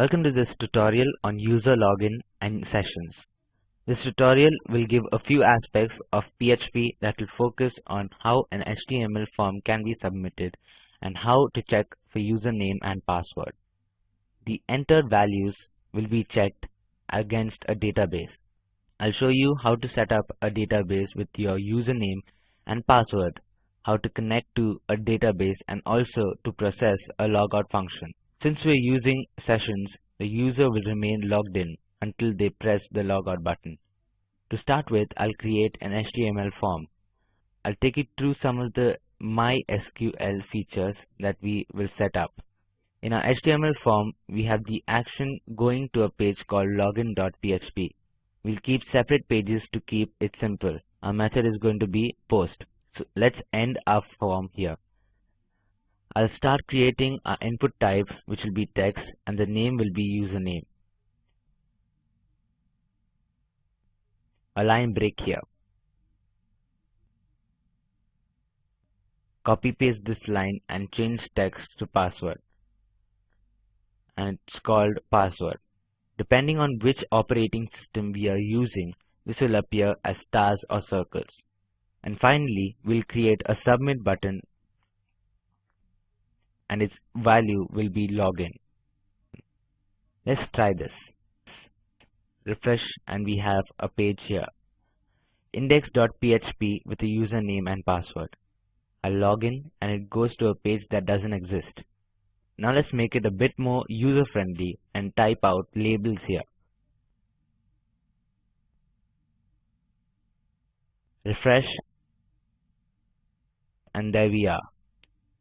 Welcome to this tutorial on user login and sessions. This tutorial will give a few aspects of PHP that will focus on how an HTML form can be submitted and how to check for username and password. The entered values will be checked against a database. I'll show you how to set up a database with your username and password, how to connect to a database and also to process a logout function. Since we're using sessions, the user will remain logged in until they press the logout button. To start with, I'll create an HTML form. I'll take it through some of the MySQL features that we will set up. In our HTML form, we have the action going to a page called login.php. We'll keep separate pages to keep it simple. Our method is going to be post. So let's end our form here. I'll start creating our input type which will be text and the name will be username. A line break here. Copy paste this line and change text to password. And it's called password. Depending on which operating system we are using, this will appear as stars or circles. And finally, we'll create a submit button and its value will be login. Let's try this. Refresh and we have a page here. Index.php with a username and password. I log in and it goes to a page that doesn't exist. Now let's make it a bit more user friendly and type out labels here. Refresh and there we are.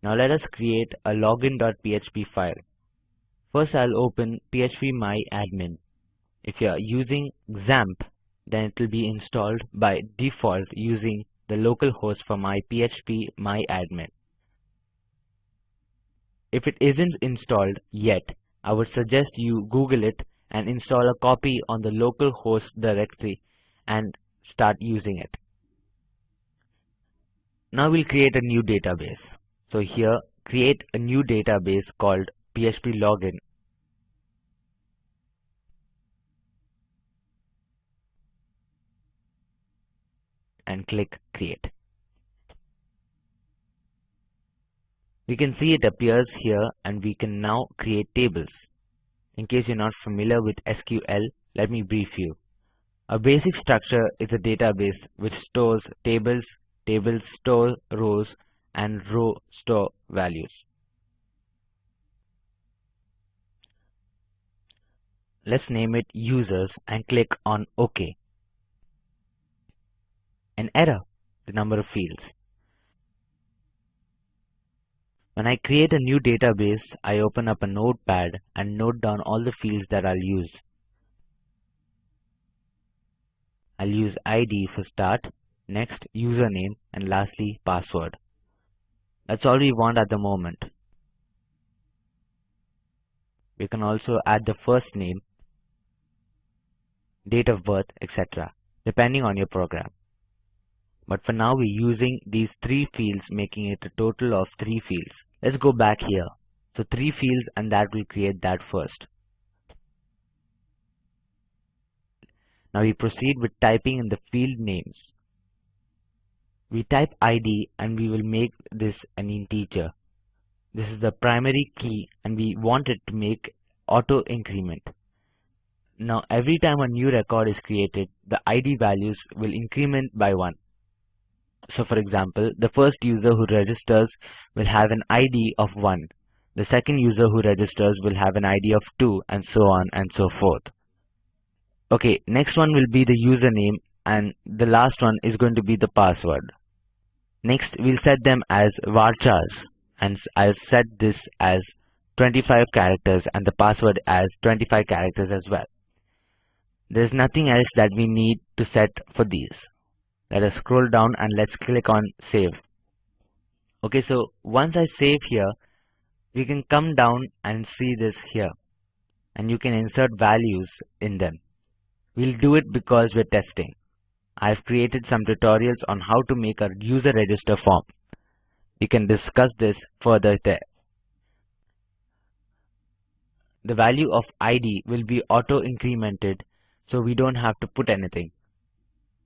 Now let us create a login.php file. First I'll open phpMyAdmin. If you are using XAMPP, then it will be installed by default using the local host for my phpMyAdmin. If it isn't installed yet, I would suggest you Google it and install a copy on the local host directory and start using it. Now we'll create a new database. So here create a new database called PHP login. And click create. We can see it appears here and we can now create tables. In case you're not familiar with SQL, let me brief you. A basic structure is a database which stores tables, tables store rows and row store values. Let's name it users and click on OK. An error, the number of fields. When I create a new database, I open up a notepad and note down all the fields that I'll use. I'll use ID for start, next username and lastly password. That's all we want at the moment. We can also add the first name, date of birth, etc. depending on your program. But for now we're using these three fields making it a total of three fields. Let's go back here. So three fields and that will create that first. Now we proceed with typing in the field names. We type ID and we will make this an integer. This is the primary key and we want it to make auto increment. Now every time a new record is created, the ID values will increment by 1. So for example, the first user who registers will have an ID of 1. The second user who registers will have an ID of 2 and so on and so forth. Okay, next one will be the username and the last one is going to be the password. Next, we'll set them as varchars and I'll set this as 25 characters and the password as 25 characters as well. There's nothing else that we need to set for these. Let us scroll down and let's click on save. Okay, so once I save here, we can come down and see this here and you can insert values in them. We'll do it because we're testing. I've created some tutorials on how to make a user register form. We can discuss this further there. the value of ID will be auto incremented so we don't have to put anything.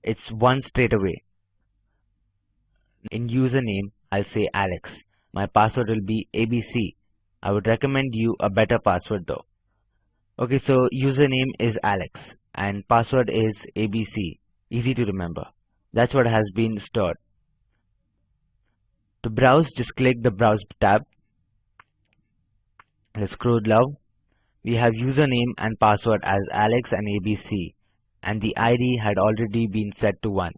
It's one straight away. In username, I'll say Alex. My password will be ABC. I would recommend you a better password though. Okay, so username is Alex and password is ABC. Easy to remember. That's what has been stored. To browse, just click the Browse tab. Let's scroll down. We have username and password as Alex and ABC and the ID had already been set to 1.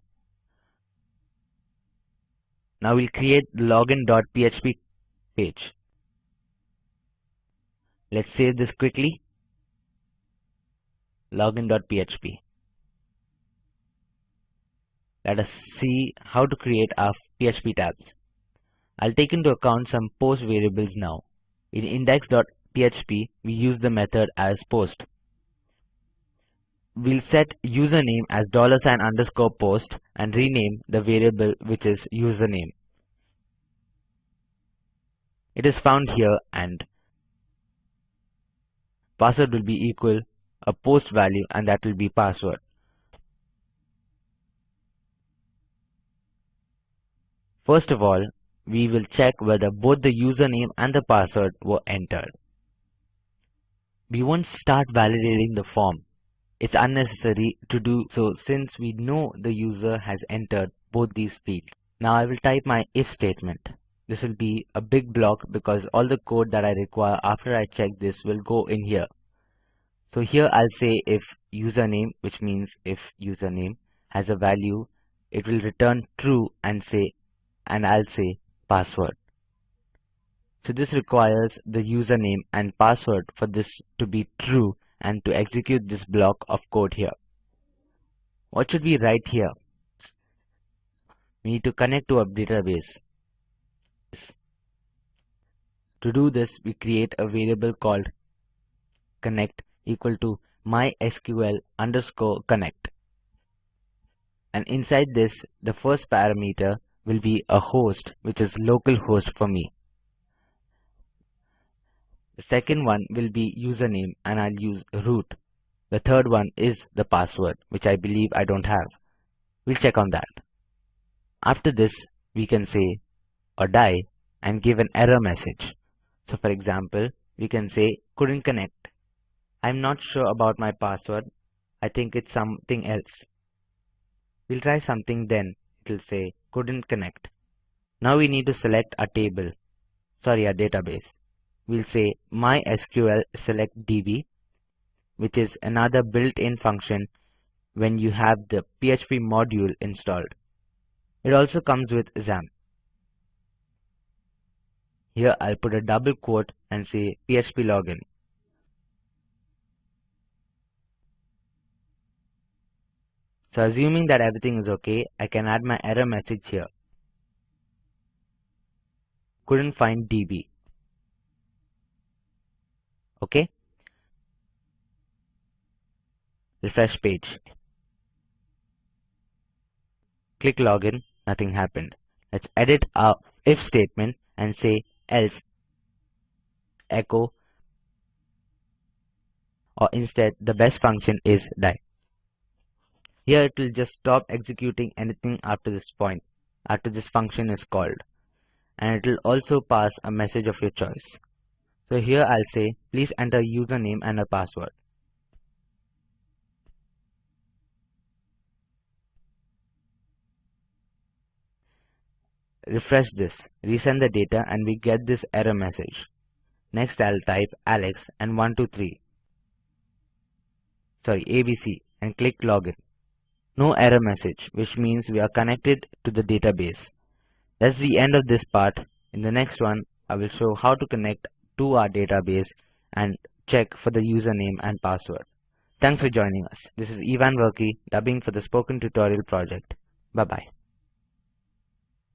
Now we'll create the login.php page. Let's save this quickly. Login.php. Let us see how to create our PHP tabs. I'll take into account some post variables now. In index.php, we use the method as post. We'll set username as dollar sign underscore post and rename the variable which is username. It is found here and password will be equal a post value and that will be password. First of all, we will check whether both the username and the password were entered. We won't start validating the form. It's unnecessary to do so since we know the user has entered both these fields. Now I will type my if statement. This will be a big block because all the code that I require after I check this will go in here. So here I'll say if username which means if username has a value it will return true and say and I'll say password. So this requires the username and password for this to be true and to execute this block of code here. What should we write here? We need to connect to our database. To do this, we create a variable called connect equal to mysql underscore connect. And inside this, the first parameter will be a host, which is localhost for me. The second one will be username and I'll use root. The third one is the password, which I believe I don't have. We'll check on that. After this, we can say or die and give an error message. So for example, we can say couldn't connect. I'm not sure about my password. I think it's something else. We'll try something then. It'll say couldn't connect. Now we need to select a table, sorry a database. We'll say mysql select db which is another built-in function when you have the PHP module installed. It also comes with XAMPP. Here I'll put a double quote and say PHP login. So assuming that everything is okay, I can add my error message here. Couldn't find DB. Okay. Refresh page. Click login, nothing happened. Let's edit our if statement and say else echo or instead the best function is die. Here it will just stop executing anything after this point, after this function is called. And it will also pass a message of your choice. So here I'll say, please enter username and a password. Refresh this, resend the data and we get this error message. Next I'll type Alex and 123. Sorry, ABC and click login. No error message, which means we are connected to the database. That's the end of this part. In the next one, I will show how to connect to our database and check for the username and password. Thanks for joining us. This is Ivan Verki dubbing for the Spoken Tutorial project. Bye bye.